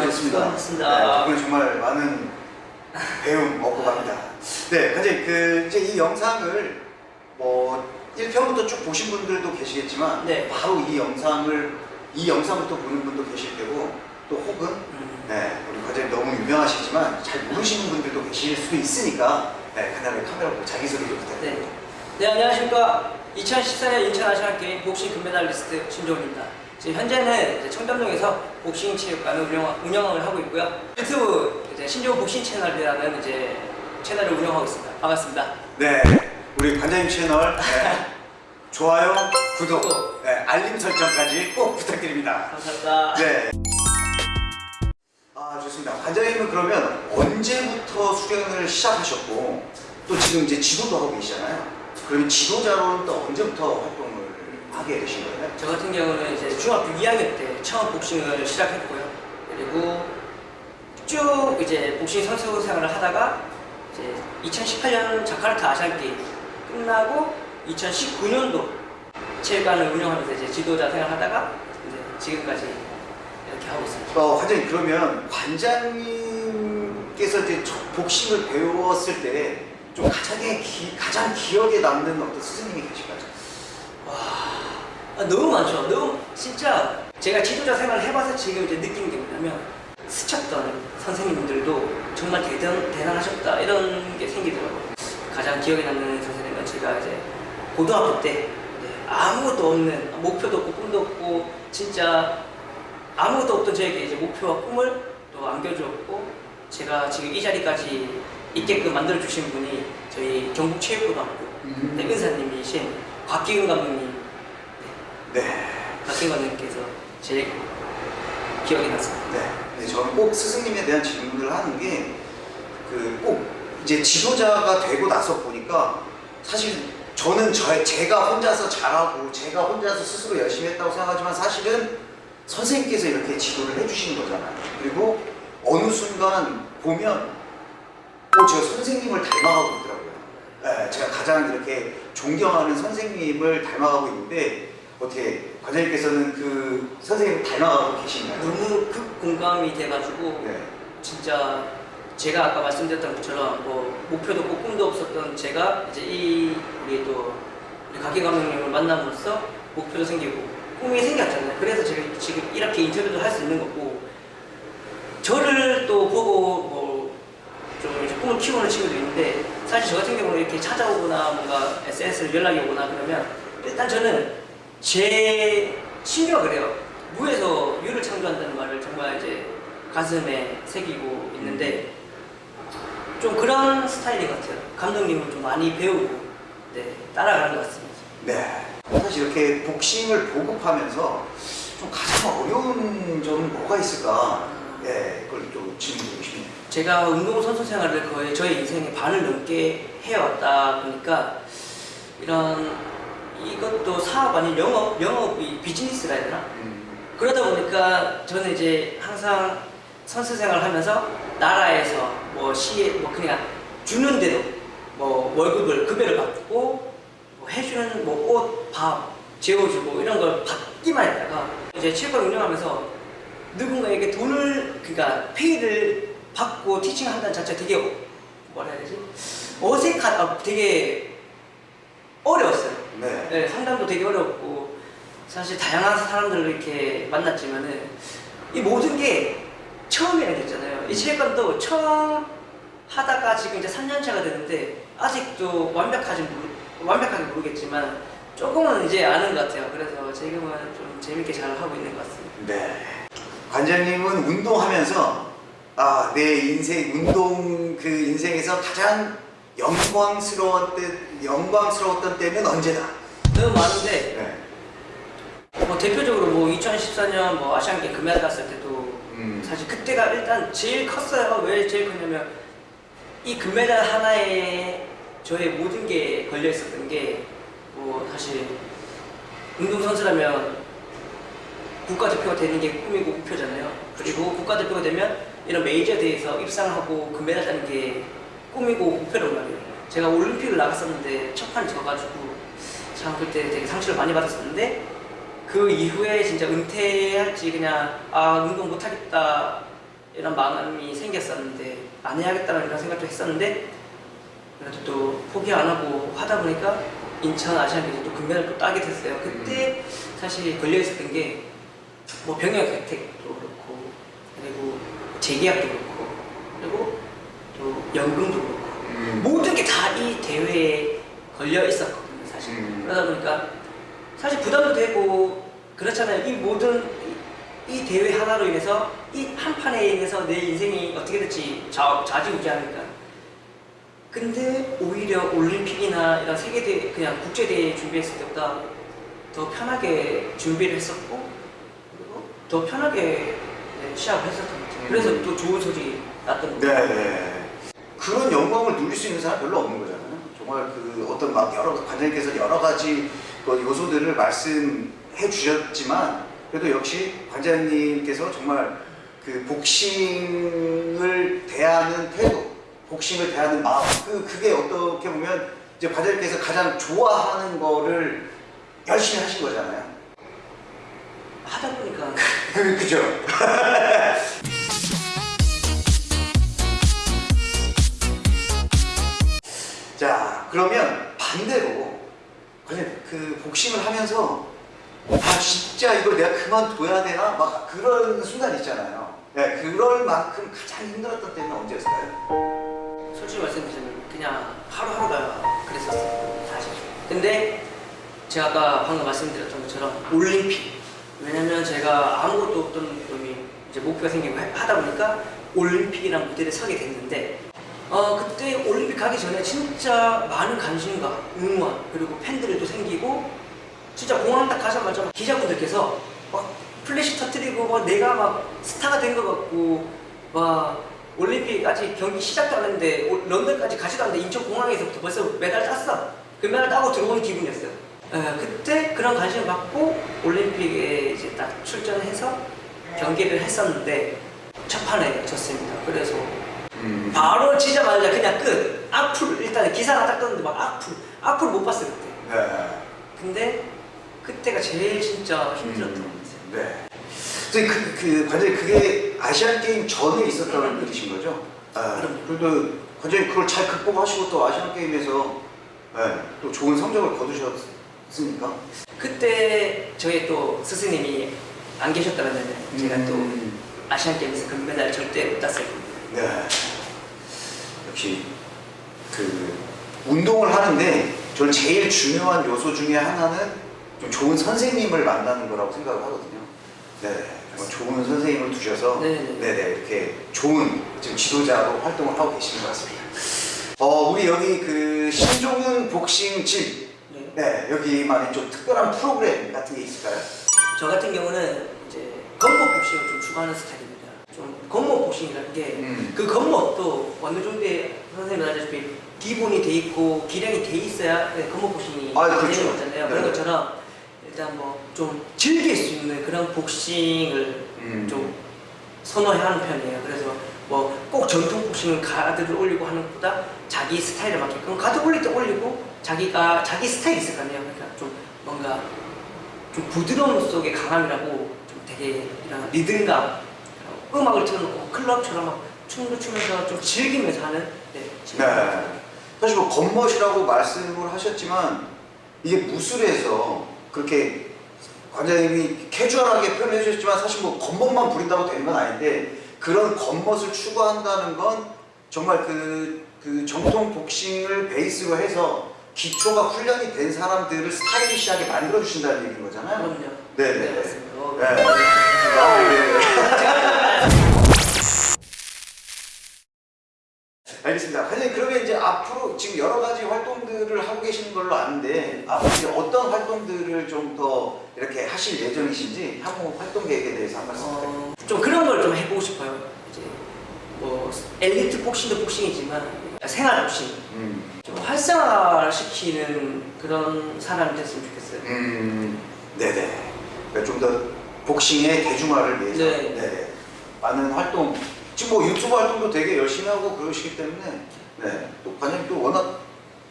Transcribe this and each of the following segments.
고생하셨습니다. 수고하셨습니다. 네, 덕분에 정말 많은 배움 얻고 갑니다. 네, 현재 그 이제 이 영상을 뭐 1편부터 쭉 보신 분들도 계시겠지만 네. 바로 이 영상을 이 영상부터 보는 분도 계실 테고 또 혹은 음. 네, 우리 과장님 너무 유명하시지만 잘 모르시는 분들도 계실 수도 있으니까 네, 간단하게 카메라 보고 자기소개 좀 부탁드립니다. 네. 네, 안녕하십니까. 2014년 인천 아시안 게임 복싱 금메달리스트 신종입니다. 지금 현재는 이제 청담동에서 복싱 체육관을 운영, 운영을 하고 있고요. 유튜브 이제 신종 복싱 채널이라는 이제 채널을 운영하고 있습니다. 반갑습니다. 네, 우리 관장님 채널 네, 좋아요, 구독, 구독. 네, 알림 설정까지 꼭 부탁드립니다. 감사합니다. 네. 아 좋습니다. 관장님은 그러면 언제부터 수련을 시작하셨고 또 지금 이제 지도도 하고 계시잖아요. 그러면 지도자로는 또 언제부터 활동을 하게 되신 거예요? 저 같은 경우는 이제 중학교 2학년 때 처음 복싱을 시작했고요. 그리고 쭉 이제 복싱 선수 생활을 하다가 이제 2018년 자카르타 아시안 게임 끝나고 2019년도 체육관을 운영하면서 이제 지도자 생활하다가 이제 지금까지 이렇게 하고 있습니다. 어, 관장님 그러면 관장님께서 이제 첫 복싱을 배웠을 때 좀 가장 기, 가장 기억에 남는 어떤 스승님이 계실까요? 아, 너무 많죠. 너무 진짜 제가 지도자 생활을 해봐서 지금 이제 느낀 게 뭐냐면 스쳤던 선생님들도 정말 대단, 대단하셨다 이런 게 생기더라고요. 가장 기억에 남는 선생님은 제가 이제 고등학교 때 네, 아무것도 없는 목표도 없고 꿈도 없고 진짜 아무것도 없던 저에게 이제 목표와 꿈을 또 안겨주었고 제가 지금 이 자리까지 있게끔 만들어 주신 분이 저희 경북체육고등학교 음. 네, 은사님이신 곽기근 감독님 네. 감독님께서 제일 기억이 났습니다. 네. 네, 저는 꼭 스승님에 대한 질문을 하는 게 그 꼭 이제 지도자가 되고 나서 보니까 사실 저는 저, 제가 혼자서 잘하고 제가 혼자서 스스로 열심히 했다고 생각하지만 사실은 선생님께서 이렇게 지도를 해주시는 거잖아요. 그리고 어느 순간 보면 어, 제가 선생님을 닮아가고 있더라고요. 네, 제가 가장 이렇게 존경하는 선생님을 닮아가고 있는데 어떻게 관장님께서는 그 선생님을 닮아가고 계신가요? 너무 극 공감이 돼가지고 네. 진짜 제가 아까 말씀드렸던 것처럼 뭐 목표도 없고 꿈도 없었던 제가 이제 이 우리 또 우리 곽기 감독님을 만남으로써 목표도 생기고 꿈이 생겼잖아요. 그래서 제가 지금 이렇게 인터뷰도 할 수 있는 거고 저를 또 보고 뭐좀 이제 꿈을 키우는 친구도 있는데 사실 저 같은 경우는 이렇게 찾아오거나 뭔가 SNS를 연락이 오거나 그러면 일단 저는 제 신조가 그래요. 무에서 유를 창조한다는 말을 정말 이제 가슴에 새기고 있는데 좀 그런 스타일인 것 같아요. 감독님을 좀 많이 배우고 네, 따라가는 것 같습니다. 네. 사실 이렇게 복싱을 보급하면서 좀 가장 어려운 점은 뭐가 있을까? 예, 그걸 좀 질문드리고 싶네요. 제가 운동선수 생활을 거의 저의 인생의 반을 넘게 해왔다 보니까 이런 이것도 사업 아닌 영업, 영업이 비즈니스라 해야 되나? 음, 그러다 보니까 저는 이제 항상 선수 생활을 하면서 나라에서 뭐 시에 뭐 그냥 주는 대로 뭐 월급을 급여를 받고 뭐 해주는 뭐 옷, 밥 재워주고 이런 걸 받기만 했다가 이제 체육관 운영하면서 누군가에게 돈을 그러니까 페이를 받고 티칭한다는 자체가 되게 뭐라 해야 되지 어색하다 되게 어려웠어요. 네. 네, 상담도 되게 어렵고 사실 다양한 사람들을 이렇게 만났지만은 이 모든 게 처음이라는 게 있잖아요. 이 체육관도 처음 하다가 지금 이제 3년 차가 되는데 아직도 완벽하지 모르, 완벽하게 모르겠지만 조금은 이제 아는 것 같아요. 그래서 지금은 좀 재밌게 잘 하고 있는 것 같습니다. 네. 관장님은 운동하면서 아, 내 인생, 운동 그 인생에서 가장 영광스러웠던, 영광스러웠던 때는 언제다? 너무 많은데 네. 뭐 대표적으로 뭐 2014년 뭐 아시안게임 금메달 땄을 때도 음, 사실 그때가 일단 제일 컸어요. 왜 제일 컸냐면 이 금메달 하나에 저의 모든 게 걸려 있었던 게 뭐 사실 운동 선수라면 국가대표가 되는 게 꿈이고 목표잖아요. 그리고 국가대표가 되면 이런 메이저 대회에서 입상하고 금메달 따는 게 꿈이고 목표란 말이에요. 제가 올림픽을 나갔었는데 첫 판 져가지고 참 그때 되게 상처를 많이 받았었는데 그 이후에 진짜 은퇴할지 그냥 아 운동 못하겠다 이런 마음이 생겼었는데 안 해야겠다는 이런 생각도 했었는데 그래도 또 포기 안 하고 하다 보니까 인천 아시안게임 또 금메달 또 따게 됐어요. 그때 사실 걸려 있었던 게 뭐 병역 혜택도 그렇고 그리고 재계약도 그렇고 그리고 또 연금도 그렇고 음. 모든 게 다 이 대회에 걸려 있었거든요, 사실. 음. 그러다 보니까 사실 부담도 되고 그렇잖아요. 이 모든 이, 이 대회 하나로 인해서 이 한 판에 인해서 내 인생이 어떻게 될지 좌, 좌지우지하니까. 근데 오히려 올림픽이나 이런 세계 대회, 그냥 국제 대회 준비했을 때보다 더 편하게 준비를 했었고 그리고 더 편하게 네, 시합을 했었던 것 같아요. 그래서 또 좋은 소리 났던 것 같아요. 네, 네. 그런 영광을 누릴 수 있는 사람 별로 없는 거잖아요. 정말 그 어떤 막 여러 관장님께서 여러 가지 그 요소들을 말씀해 주셨지만 그래도 역시 관장님께서 정말 그 복싱을 대하는 태도, 복싱을 대하는 마음, 그 그게 어떻게 보면 이제 관장님께서 가장 좋아하는 거를 열심히 하신 거잖아요. 하다 보니까 그 그죠? 자 그러면 반대로 그 복싱을 하면서 아 진짜 이걸 내가 그만둬야 되나 막 그런 순간 있잖아요. 네, 그럴 만큼 가장 힘들었던 때는 언제였어요? 솔직히 말씀드리면 그냥 하루하루가 그랬었어요 사실 근데 제가 아까 방금 말씀드렸던 것처럼 올림픽 왜냐면 제가 아무것도 없던 놈이 이제 목표가 생기고 하- 하다 보니까 올림픽이라는 무대를 서게 됐는데 어 그때 올림픽 가기 전에 진짜 많은 관심과 응원 그리고 팬들도 생기고 진짜 공항 딱 가자마자 막 기자분들께서 막 플래시 터트리고 막 내가 막 스타가 된 것 같고 막 올림픽 아직 경기 시작도 안 했는데 올- 런던까지 가지도 않는데 인천 공항에서부터 벌써 메달 땄어. 그 메달 따고 들어오는 기분이었어요. 에, 그때 그런 관심을 받고 올림픽에 이제 딱 출전해서 경기를 했었는데 첫 판에 졌습니다. 그래서 음. 바로 치자마자 그냥 끝. 악플 일단 기사가 딱 떴는데 막 악플 악플 못 봤어요 그때. 네. 근데 그때가 제일 진짜 힘들었던 것 음, 같아요. 네. 선생님 그, 그 관장님 그게 아시안 게임 전에 있었던 일이신 거죠? 아. 그래도 관장님 그걸 잘 극복하시고 또 아시안 게임에서 네, 또 좋은 성적을 거두셨으니까. 그때 저희 또 스승님이 안 계셨다면 제가 또 음, 아시안 게임에서 금메달 절대 못 땄을 겁니다. 네. 역시 그 운동을 하는데 저는 제일 중요한 요소 중에 하나는 좀 좋은 선생님을 만나는 거라고 생각을 하거든요. 네. 정말 좋은 선생님을 두셔서 네네. 네네 이렇게 좋은 지금 지도자로 활동을 하고 계시는 것 같습니다. 어 우리 여기 그 신종훈 복싱 집, 네. 네 여기만의 좀 특별한 프로그램 같은 게 있을까요? 저 같은 경우는 이제 건목 복싱을 좀 추구하는 스타일입니다. 좀 복싱이라는 게 음. 그 건목도 어느 정도의 선생님 말하자시피 기본이 돼 있고 기량이 돼 있어야 네, 건목 복싱이 아, 그렇죠. 되는 거잖아요. 그런 네. 것처럼 일단 뭐 좀 즐길 수 있는 그런 복싱을 음. 좀 선호하는 편이에요. 그래서 뭐 꼭 전통 복싱 가드를 올리고 하는 것보다 자기 스타일에 맞게끔 가드 올릴 때 올리고 자기가 자기 스타일이 있을 거 아니에요. 그러니까 좀 뭔가 좀 부드러움 속의 강함이라고 좀 되게 이런 리듬감 음악을 틀어놓고 클럽처럼 막 춤도 추면서 좀 즐기면서 하는 네, 네. 사실 뭐 겉멋이라고 말씀을 하셨지만 이게 무술에서 그렇게 관장님이 캐주얼하게 표현해 주셨지만 사실 뭐 겉멋만 부린다고 되는 건 아닌데 그런 겉멋을 추구한다는 건 정말 그, 그 정통 복싱을 베이스로 해서 기초가 훈련이 된 사람들을 스타일리시하게 만들어 주신다는 얘기인 거잖아요. 그럼요. 네, 네. 맞습니다. 어, 네. 아, 네. 알겠습니다. 관장님 그러면 이제 앞으로 지금 여러 가지 활동들을 하고 계시는 걸로 아는데 앞으로 이제 어떤 활동들을 좀 더 이렇게 하실 예정이신지 향후 활동 계획에 대해서 한 말씀 부탁드립니다. 어, 좀 그런 걸 좀 해보고 싶어요. 이제 뭐 엘리트 복싱도 복싱이지만 생활 복싱 음, 좀 활성화시키는 그런 사람이 됐으면 좋겠어요. 음, 네네. 그러니까 좀 더 복싱의 대중화를 위해서 네. 네. 많은 활동 지금 뭐 유튜브 활동도 되게 열심히 하고 그러시기 때문에 네. 또 관장님 또 워낙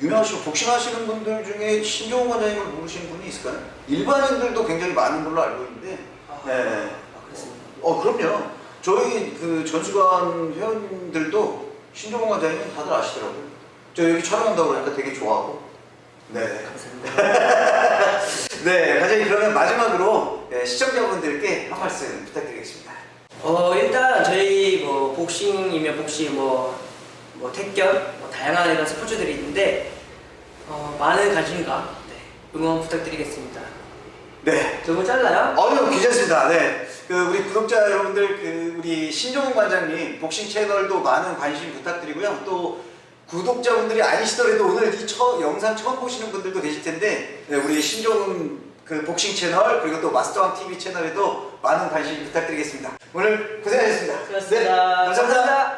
유명하시고 복싱하시는 분들 중에 신종훈 관장님을 모르시는 분이 있을까요? 일반인들도 굉장히 많은 걸로 알고 있는데 아, 네. 아, 그렇습니다. 어 그럼요. 저희 그 전수관 회원들도 신종원 관장님 다들 아시더라고요. 저 여기 촬영한다고 그러니까 되게 좋아하고. 네. 감사합니다. 네, 관장님 그러면 마지막으로 네, 시청자분들께 한 말씀 부탁드리겠습니다. 어 일단 저희 뭐 복싱이면 복싱 뭐, 뭐 택견 뭐 다양한 이런 스포츠들이 있는데 어, 많은 관심과 네, 응원 부탁드리겠습니다. 네. 너무 짧나요? 어유 괜찮습니다. 네. 그 우리 구독자 여러분들 그 우리 신종훈 관장님 복싱 채널도 많은 관심 부탁드리고요. 또 구독자분들이 아니시더라도 오늘 이 처, 영상 처음 보시는 분들도 계실 텐데 네, 우리 신종훈 그 복싱 채널 그리고 또 마스터왕 TV 채널에도 많은 관심 부탁드리겠습니다. 오늘 고생하셨습니다. 네, 감사합니다. 감사합니다.